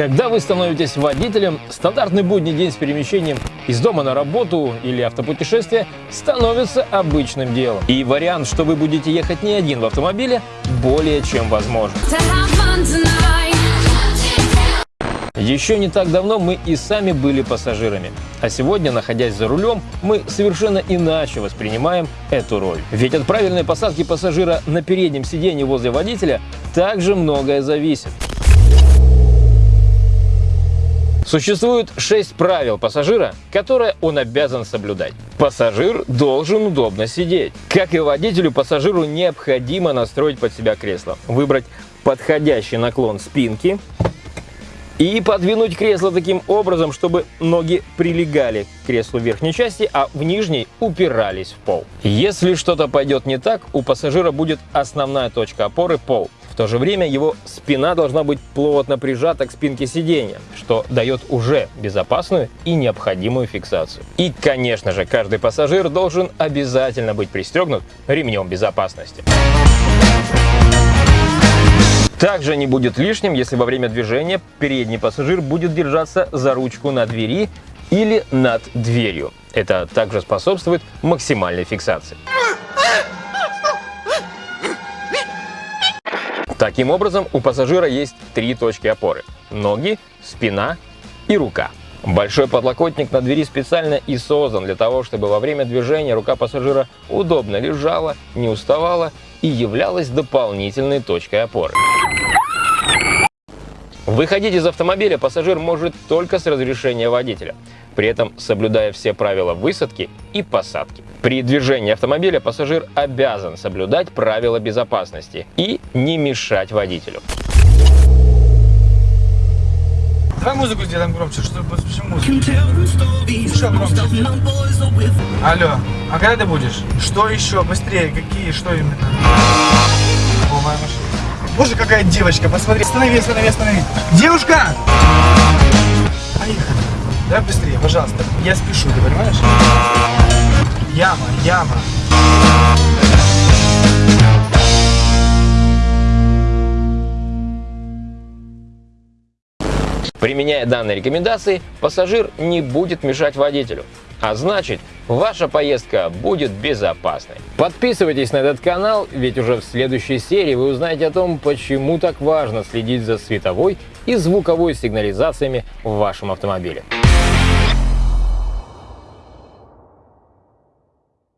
Когда вы становитесь водителем, стандартный будний день с перемещением из дома на работу или автопутешествие становится обычным делом. И вариант, что вы будете ехать не один в автомобиле, более чем возможен. Еще не так давно мы и сами были пассажирами. А сегодня, находясь за рулем, мы совершенно иначе воспринимаем эту роль. Ведь от правильной посадки пассажира на переднем сиденье возле водителя также многое зависит. Существует шесть правил пассажира, которые он обязан соблюдать. Пассажир должен удобно сидеть. Как и водителю, пассажиру необходимо настроить под себя кресло, выбрать подходящий наклон спинки и подвинуть кресло таким образом, чтобы ноги прилегали к креслу верхней части, а в нижней упирались в пол. Если что-то пойдет не так, у пассажира будет основная точка опоры – пол то же время его спина должна быть плотно прижата к спинке сиденья, что дает уже безопасную и необходимую фиксацию. И, конечно же, каждый пассажир должен обязательно быть пристегнут ремнем безопасности. Также не будет лишним, если во время движения передний пассажир будет держаться за ручку на двери или над дверью. Это также способствует максимальной фиксации. Таким образом, у пассажира есть три точки опоры – ноги, спина и рука. Большой подлокотник на двери специально и создан для того, чтобы во время движения рука пассажира удобно лежала, не уставала и являлась дополнительной точкой опоры. Выходить из автомобиля пассажир может только с разрешения водителя при этом соблюдая все правила высадки и посадки. При движении автомобиля пассажир обязан соблюдать правила безопасности и не мешать водителю. Давай музыку сделаем громче, что почему громче? Алло, а когда ты будешь? Что еще? Быстрее, какие, что именно? О, моя машина. Боже, какая девочка, посмотри. Останови, останови, останови. Девушка! Поехали. Давай быстрее, пожалуйста. Я спешу, ты понимаешь? Яма, яма. Применяя данные рекомендации, пассажир не будет мешать водителю. А значит, ваша поездка будет безопасной. Подписывайтесь на этот канал, ведь уже в следующей серии вы узнаете о том, почему так важно следить за световой и звуковой сигнализациями в вашем автомобиле.